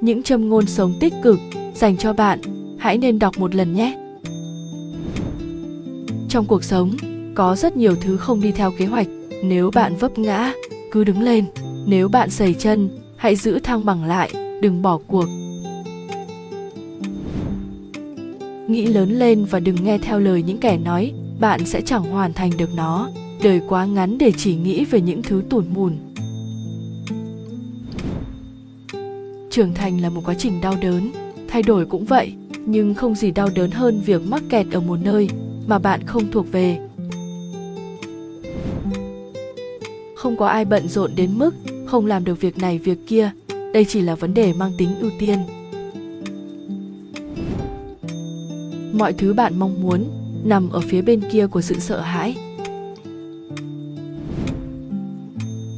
những châm ngôn sống tích cực dành cho bạn. Hãy nên đọc một lần nhé. Trong cuộc sống, có rất nhiều thứ không đi theo kế hoạch. Nếu bạn vấp ngã, cứ đứng lên. Nếu bạn sẩy chân, hãy giữ thăng bằng lại, đừng bỏ cuộc. Nghĩ lớn lên và đừng nghe theo lời những kẻ nói, bạn sẽ chẳng hoàn thành được nó. Đời quá ngắn để chỉ nghĩ về những thứ tủn mùn. Trưởng thành là một quá trình đau đớn. Thay đổi cũng vậy, nhưng không gì đau đớn hơn việc mắc kẹt ở một nơi mà bạn không thuộc về. Không có ai bận rộn đến mức không làm được việc này việc kia. Đây chỉ là vấn đề mang tính ưu tiên. Mọi thứ bạn mong muốn nằm ở phía bên kia của sự sợ hãi.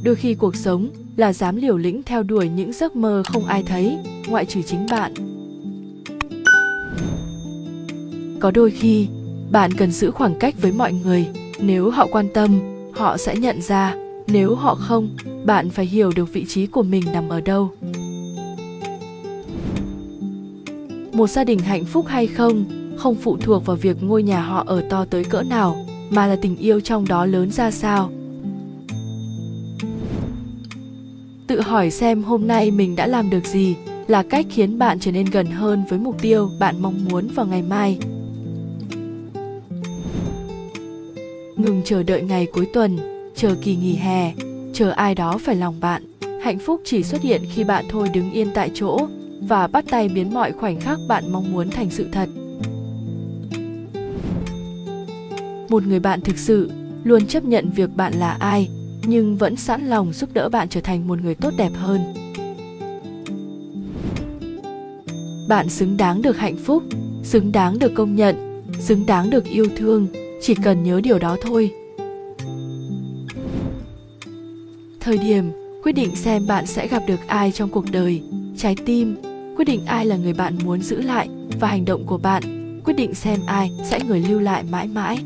Đôi khi cuộc sống là dám liều lĩnh theo đuổi những giấc mơ không ai thấy, ngoại trừ chính bạn. Có đôi khi, bạn cần giữ khoảng cách với mọi người, nếu họ quan tâm, họ sẽ nhận ra, nếu họ không, bạn phải hiểu được vị trí của mình nằm ở đâu. Một gia đình hạnh phúc hay không không phụ thuộc vào việc ngôi nhà họ ở to tới cỡ nào, mà là tình yêu trong đó lớn ra sao. Tự hỏi xem hôm nay mình đã làm được gì là cách khiến bạn trở nên gần hơn với mục tiêu bạn mong muốn vào ngày mai. Ngừng chờ đợi ngày cuối tuần, chờ kỳ nghỉ hè, chờ ai đó phải lòng bạn. Hạnh phúc chỉ xuất hiện khi bạn thôi đứng yên tại chỗ và bắt tay biến mọi khoảnh khắc bạn mong muốn thành sự thật. Một người bạn thực sự luôn chấp nhận việc bạn là ai nhưng vẫn sẵn lòng giúp đỡ bạn trở thành một người tốt đẹp hơn. Bạn xứng đáng được hạnh phúc, xứng đáng được công nhận, xứng đáng được yêu thương, chỉ cần nhớ điều đó thôi. Thời điểm quyết định xem bạn sẽ gặp được ai trong cuộc đời, trái tim, quyết định ai là người bạn muốn giữ lại và hành động của bạn, quyết định xem ai sẽ người lưu lại mãi mãi.